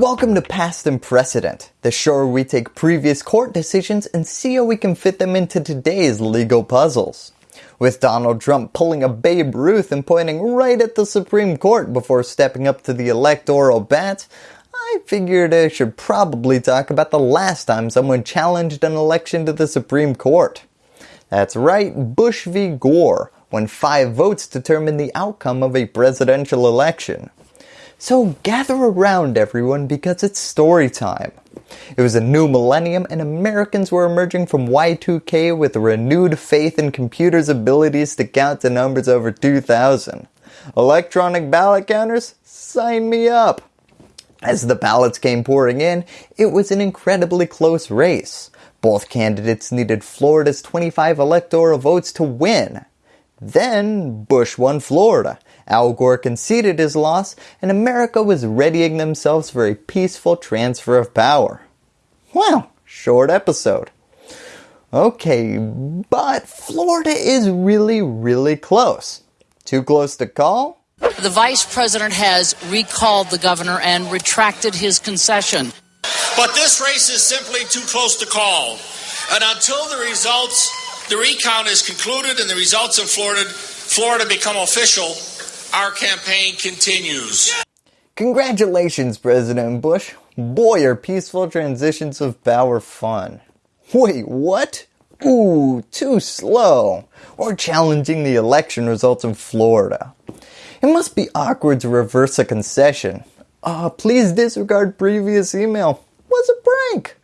Welcome to Past and Precedent, the show where we take previous court decisions and see how we can fit them into today's legal puzzles. With Donald Trump pulling a Babe Ruth and pointing right at the Supreme Court before stepping up to the electoral bat, I figured I should probably talk about the last time someone challenged an election to the Supreme Court. That's right, Bush v. Gore, when five votes determined the outcome of a presidential election. So gather around everyone because it's story time. It was a new millennium and Americans were emerging from Y2K with renewed faith in computers' abilities to count to numbers over 2000. Electronic ballot counters? Sign me up! As the ballots came pouring in, it was an incredibly close race. Both candidates needed Florida's 25 electoral votes to win. Then Bush won Florida Al Gore conceded his loss and America was readying themselves for a peaceful transfer of power. Well, short episode. Okay, but Florida is really, really close. Too close to call? The vice president has recalled the governor and retracted his concession. But this race is simply too close to call. And until the results, the recount is concluded and the results in Florida, Florida become official, our campaign continues. Congratulations, President Bush. Boy, are peaceful transitions of power fun. Wait, what? Ooh, too slow. Or challenging the election results in Florida. It must be awkward to reverse a concession. Uh, please disregard previous email. Was a prank.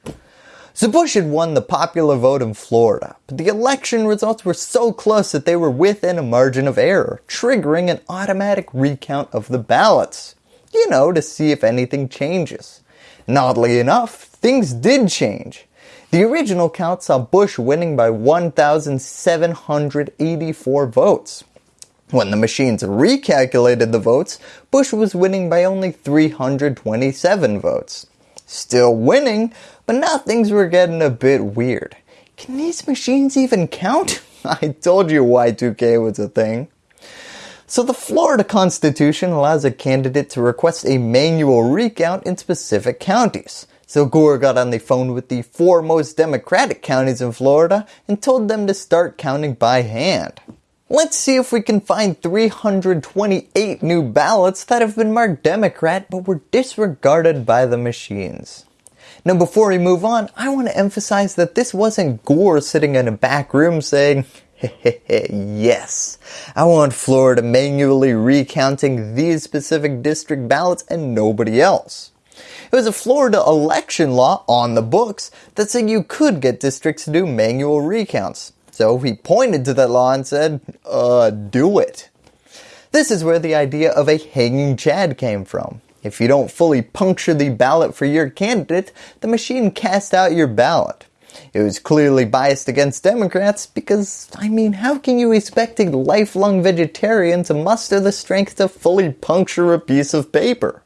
Bush had won the popular vote in Florida, but the election results were so close that they were within a margin of error, triggering an automatic recount of the ballots. You know, to see if anything changes. And oddly enough, things did change. The original count saw Bush winning by 1,784 votes. When the machines recalculated the votes, Bush was winning by only 327 votes. Still winning, but now things were getting a bit weird. Can these machines even count? I told you Y2K was a thing. So the Florida Constitution allows a candidate to request a manual recount in specific counties. So Gore got on the phone with the four most democratic counties in Florida and told them to start counting by hand. Let's see if we can find 328 new ballots that have been marked Democrat but were disregarded by the machines. Now before we move on, I want to emphasize that this wasn't Gore sitting in a back room saying, yes, I want Florida manually recounting these specific district ballots and nobody else. It was a Florida election law on the books that said you could get districts to do manual recounts. So he pointed to that law and said, uh, do it. This is where the idea of a hanging chad came from. If you don't fully puncture the ballot for your candidate, the machine casts out your ballot. It was clearly biased against Democrats because, I mean, how can you expect a lifelong vegetarian to muster the strength to fully puncture a piece of paper?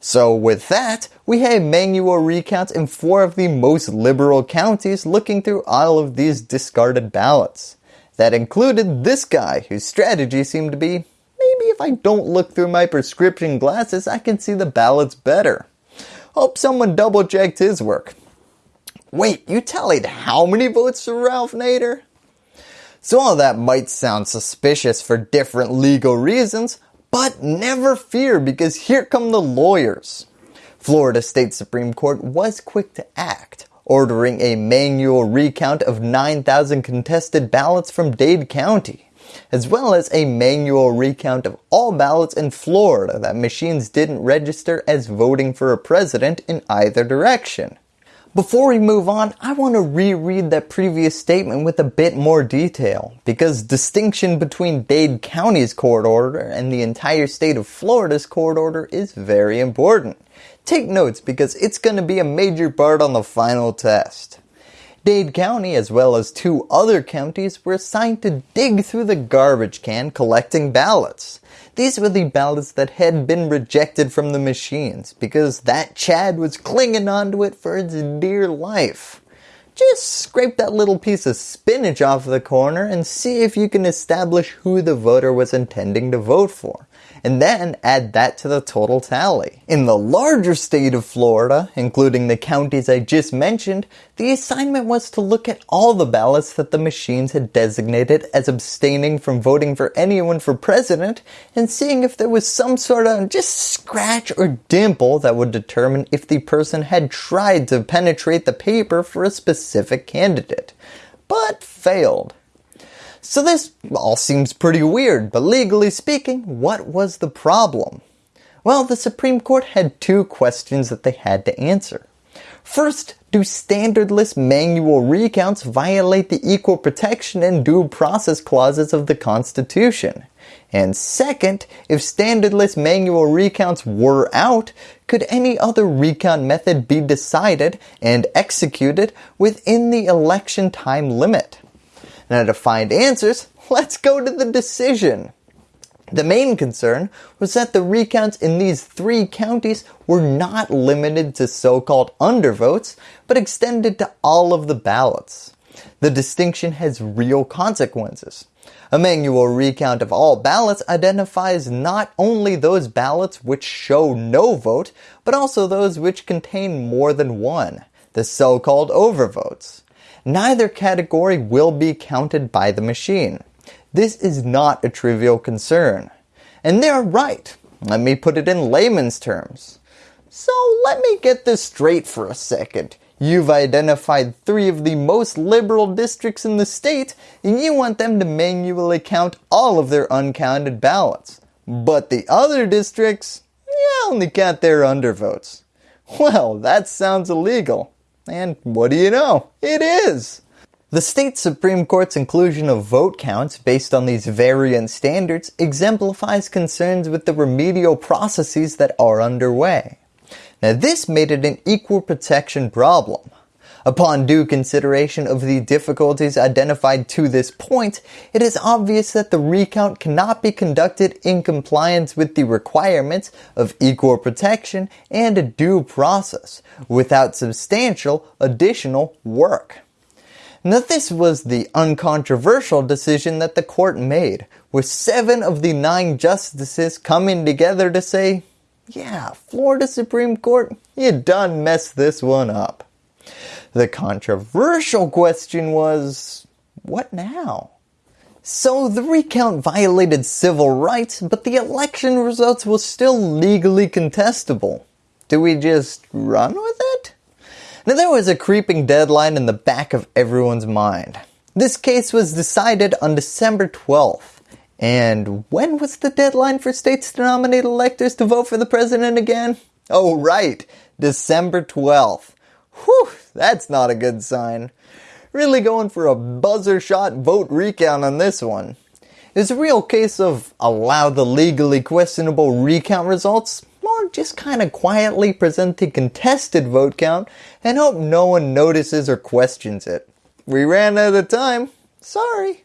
So with that, we had manual recounts in four of the most liberal counties looking through all of these discarded ballots. That included this guy whose strategy seemed to be maybe if I don't look through my prescription glasses, I can see the ballots better. Hope someone double checked his work. Wait, you tallied how many votes for Ralph Nader? So all that might sound suspicious for different legal reasons, but never fear because here come the lawyers. Florida State Supreme Court was quick to act, ordering a manual recount of 9,000 contested ballots from Dade County as well as a manual recount of all ballots in Florida that machines didn't register as voting for a president in either direction. Before we move on, I want to reread that previous statement with a bit more detail because distinction between Dade County's court order and the entire state of Florida's court order is very important. Take notes because it's going to be a major part on the final test. Dade County as well as two other counties were assigned to dig through the garbage can collecting ballots. These were the ballots that had been rejected from the machines because that Chad was clinging onto it for its dear life. Just scrape that little piece of spinach off the corner and see if you can establish who the voter was intending to vote for and then add that to the total tally. In the larger state of Florida, including the counties I just mentioned, the assignment was to look at all the ballots that the machines had designated as abstaining from voting for anyone for president and seeing if there was some sort of just scratch or dimple that would determine if the person had tried to penetrate the paper for a specific candidate, but failed. So this all seems pretty weird, but legally speaking, what was the problem? Well, the Supreme Court had two questions that they had to answer. First, do standardless manual recounts violate the equal protection and due process clauses of the Constitution? And second, if standardless manual recounts were out, could any other recount method be decided and executed within the election time limit? Now to find answers, let's go to the decision. The main concern was that the recounts in these three counties were not limited to so-called undervotes, but extended to all of the ballots. The distinction has real consequences. A manual recount of all ballots identifies not only those ballots which show no vote, but also those which contain more than one, the so-called overvotes neither category will be counted by the machine. This is not a trivial concern. And they're right. Let me put it in layman's terms. So let me get this straight for a second. You've identified three of the most liberal districts in the state and you want them to manually count all of their uncounted ballots. But the other districts, you only count their undervotes. Well, that sounds illegal. And what do you know? It is! The state Supreme Court's inclusion of vote counts based on these variant standards exemplifies concerns with the remedial processes that are underway. Now this made it an equal protection problem. Upon due consideration of the difficulties identified to this point, it is obvious that the recount cannot be conducted in compliance with the requirements of equal protection and a due process without substantial additional work. Now this was the uncontroversial decision that the court made, with seven of the nine justices coming together to say, yeah, Florida Supreme Court, you done messed this one up. The controversial question was, what now? So the recount violated civil rights, but the election results were still legally contestable. Do we just run with it? Now there was a creeping deadline in the back of everyone's mind. This case was decided on December 12th. And when was the deadline for states to nominate electors to vote for the president again? Oh right, December 12th. Whew, that's not a good sign. Really going for a buzzer shot vote recount on this one. It's a real case of allow the legally questionable recount results or just kind of quietly present the contested vote count and hope no one notices or questions it. We ran out of time. Sorry.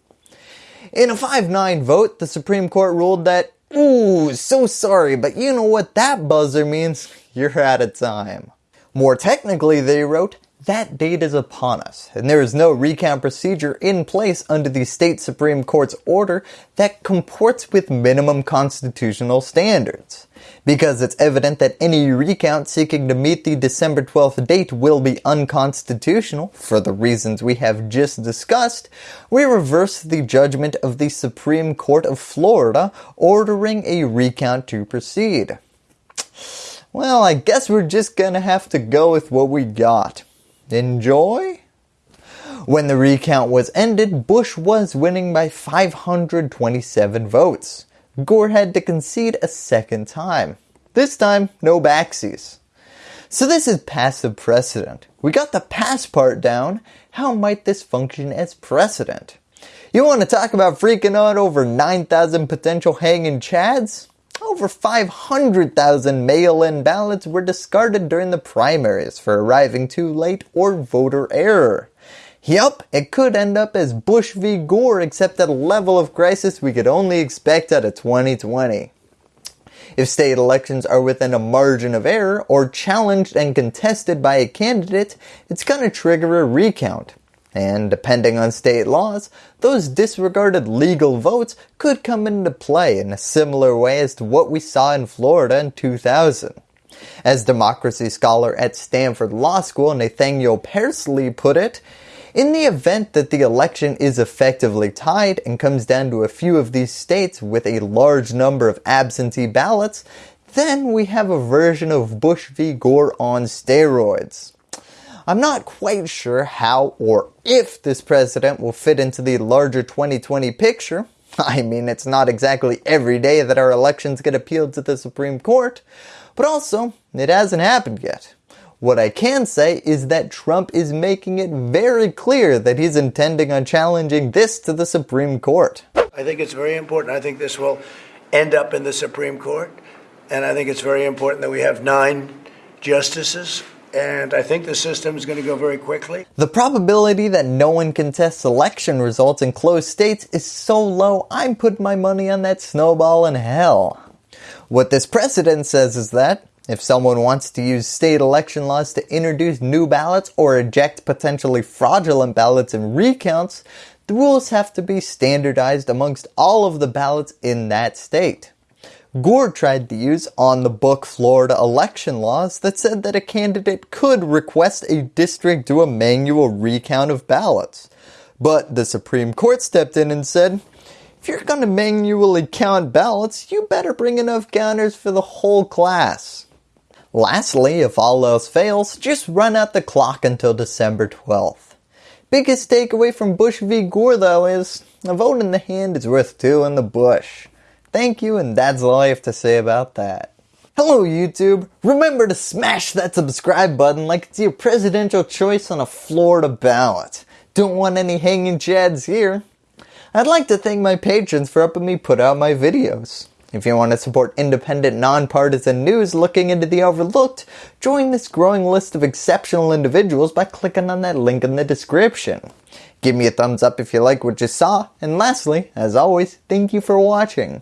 In a 5-9 vote, the Supreme Court ruled that, ooh, so sorry, but you know what that buzzer means? You're out of time. More technically, they wrote, that date is upon us, and there is no recount procedure in place under the state Supreme Court's order that comports with minimum constitutional standards. Because it's evident that any recount seeking to meet the December 12th date will be unconstitutional, for the reasons we have just discussed, we reverse the judgment of the Supreme Court of Florida ordering a recount to proceed. Well, I guess we're just gonna have to go with what we got. Enjoy? When the recount was ended, Bush was winning by 527 votes. Gore had to concede a second time. This time, no backsies. So this is Past and Precedent. We got the pass part down. How might this function as precedent? You want to talk about freaking out over 9,000 potential hanging chads? Over 500,000 mail-in ballots were discarded during the primaries for arriving too late or voter error. Yup, it could end up as Bush v Gore except at a level of crisis we could only expect out of 2020. If state elections are within a margin of error or challenged and contested by a candidate, it's going to trigger a recount. And depending on state laws, those disregarded legal votes could come into play in a similar way as to what we saw in Florida in 2000. As democracy scholar at Stanford Law School Nathaniel Persily put it, in the event that the election is effectively tied and comes down to a few of these states with a large number of absentee ballots, then we have a version of Bush v. Gore on steroids. I'm not quite sure how or if this president will fit into the larger 2020 picture. I mean, it's not exactly every day that our elections get appealed to the Supreme Court, but also, it hasn't happened yet. What I can say is that Trump is making it very clear that he's intending on challenging this to the Supreme Court. I think it's very important. I think this will end up in the Supreme Court. And I think it's very important that we have nine justices and I think the system is going to go very quickly. The probability that no one contests election results in closed states is so low, I'm putting my money on that snowball in hell. What this precedent says is that if someone wants to use state election laws to introduce new ballots or eject potentially fraudulent ballots in recounts, the rules have to be standardized amongst all of the ballots in that state. Gore tried to use on-the-book Florida election laws that said that a candidate could request a district do a manual recount of ballots. But the Supreme Court stepped in and said, if you're going to manually count ballots, you better bring enough counters for the whole class. Lastly, if all else fails, just run out the clock until December 12th. Biggest takeaway from Bush v. Gore though is, a vote in the hand is worth two in the bush. Thank you and that's all I have to say about that. Hello YouTube, remember to smash that subscribe button like it's your presidential choice on a Florida ballot. Don't want any hanging chads here. I'd like to thank my patrons for helping me put out my videos. If you want to support independent, nonpartisan news looking into the overlooked, join this growing list of exceptional individuals by clicking on that link in the description. Give me a thumbs up if you like what you saw, and lastly, as always, thank you for watching.